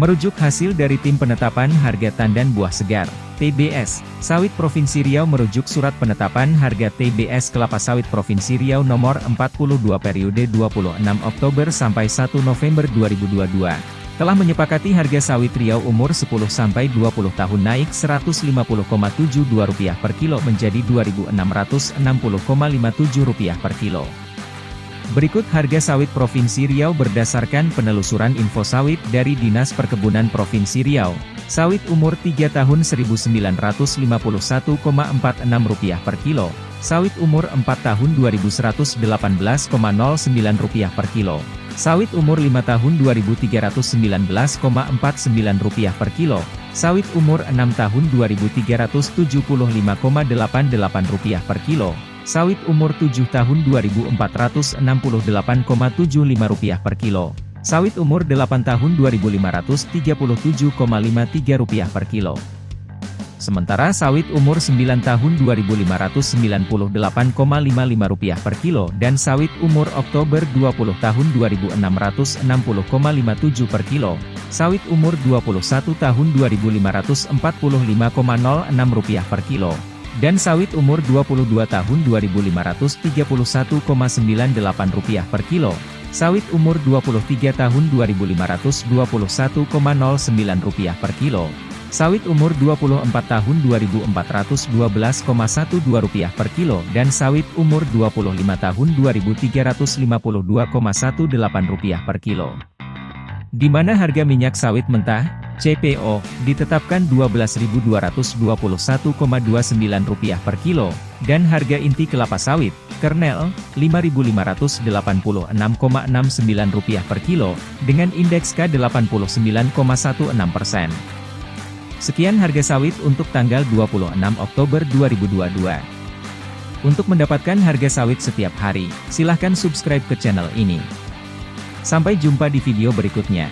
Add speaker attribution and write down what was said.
Speaker 1: Merujuk hasil dari Tim Penetapan Harga Tandan Buah Segar, TBS, Sawit Provinsi Riau merujuk Surat Penetapan Harga TBS Kelapa Sawit Provinsi Riau nomor 42 periode 26 Oktober sampai 1 November 2022 telah menyepakati harga sawit Riau umur 10-20 tahun naik Rp150,72 per kilo menjadi Rp2.660,57 per kilo. Berikut harga sawit Provinsi Riau berdasarkan penelusuran info sawit dari Dinas Perkebunan Provinsi Riau. Sawit umur 3 tahun Rp1.951,46 per kilo. Sawit umur 4 tahun Rp2.118,09 per kilo. Sawit umur 5 tahun Rp2.319,49 per kilo. Sawit umur 6 tahun Rp2.375,88 per kilo. Sawit umur 7 tahun Rp2.468,75 per kilo. Sawit umur 8 tahun Rp2.537,53 per kilo. Sementara sawit umur 9 tahun Rp2.598,55 per kilo dan sawit umur Oktober 20 tahun Rp2.660,57 per kilo. Sawit umur 21 tahun Rp2.545,06 per kilo dan sawit umur 22 tahun Rp2.531,98 per kilo, sawit umur 23 tahun Rp2.521,09 per kilo, sawit umur 24 tahun Rp2.412,12 per kilo dan sawit umur 25 tahun Rp2.352,18 per kilo. Di mana harga minyak sawit mentah, CPO, ditetapkan Rp12.221,29 per kilo, dan harga inti kelapa sawit, kernel, Rp5.586,69 per kilo, dengan indeks K89,16 persen. Sekian harga sawit untuk tanggal 26 Oktober 2022. Untuk mendapatkan harga sawit setiap hari, silahkan subscribe ke channel ini. Sampai jumpa di video berikutnya.